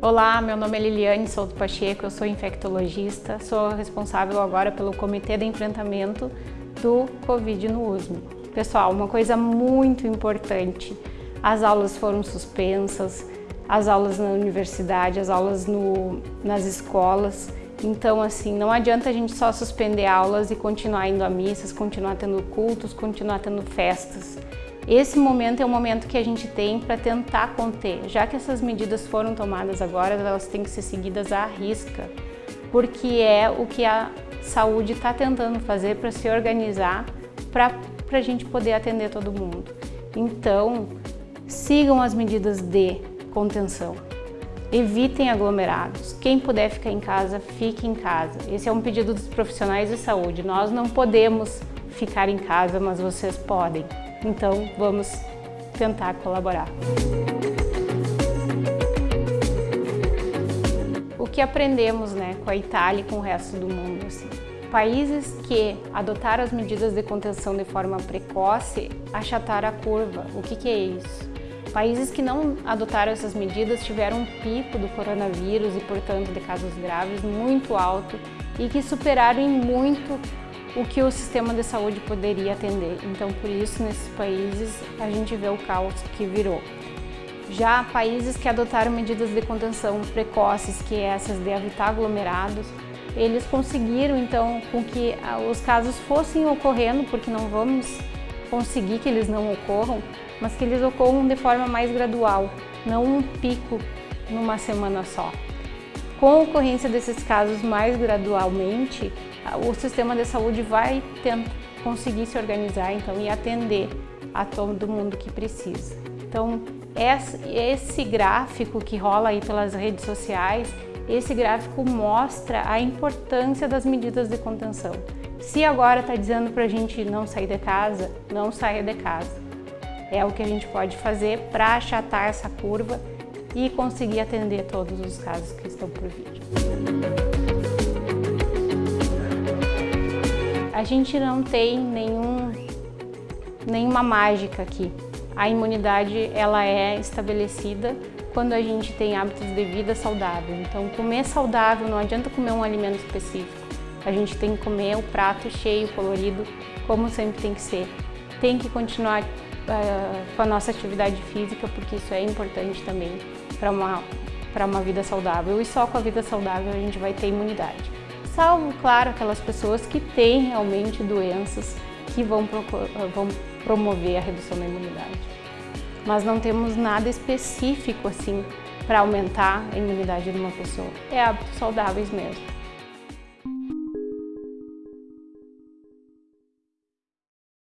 Olá, meu nome é Liliane Souto Pacheco, eu sou infectologista, sou responsável agora pelo Comitê de Enfrentamento do Covid no USM. Pessoal, uma coisa muito importante, as aulas foram suspensas, as aulas na universidade, as aulas no, nas escolas, então assim, não adianta a gente só suspender aulas e continuar indo a missas, continuar tendo cultos, continuar tendo festas. Esse momento é o momento que a gente tem para tentar conter. Já que essas medidas foram tomadas agora, elas têm que ser seguidas à risca, porque é o que a saúde está tentando fazer para se organizar para a gente poder atender todo mundo. Então, sigam as medidas de contenção. Evitem aglomerados. Quem puder ficar em casa, fique em casa. Esse é um pedido dos profissionais de saúde. Nós não podemos ficar em casa, mas vocês podem. Então, vamos tentar colaborar. O que aprendemos né, com a Itália e com o resto do mundo? Assim, países que adotaram as medidas de contenção de forma precoce achataram a curva. O que, que é isso? Países que não adotaram essas medidas tiveram um pico do coronavírus e, portanto, de casos graves muito alto e que superaram em muito o que o sistema de saúde poderia atender. Então, por isso, nesses países, a gente vê o caos que virou. Já países que adotaram medidas de contenção precoces, que é essas de evitar aglomerados, eles conseguiram, então, com que ah, os casos fossem ocorrendo, porque não vamos conseguir que eles não ocorram, mas que eles ocorram de forma mais gradual, não um pico numa semana só. Com a ocorrência desses casos mais gradualmente, o sistema de saúde vai conseguir se organizar então, e atender a todo mundo que precisa. Então, esse gráfico que rola aí pelas redes sociais, esse gráfico mostra a importância das medidas de contenção. Se agora está dizendo para a gente não sair de casa, não saia de casa. É o que a gente pode fazer para achatar essa curva e conseguir atender todos os casos que estão por vir. A gente não tem nenhum, nenhuma mágica aqui. A imunidade ela é estabelecida quando a gente tem hábitos de vida saudável. Então, comer saudável não adianta comer um alimento específico. A gente tem que comer o prato cheio, colorido, como sempre tem que ser. Tem que continuar uh, com a nossa atividade física, porque isso é importante também para uma, uma vida saudável. E só com a vida saudável a gente vai ter imunidade. Salvo, claro, aquelas pessoas que têm realmente doenças que vão, vão promover a redução da imunidade. Mas não temos nada específico assim para aumentar a imunidade de uma pessoa. É hábitos saudáveis mesmo.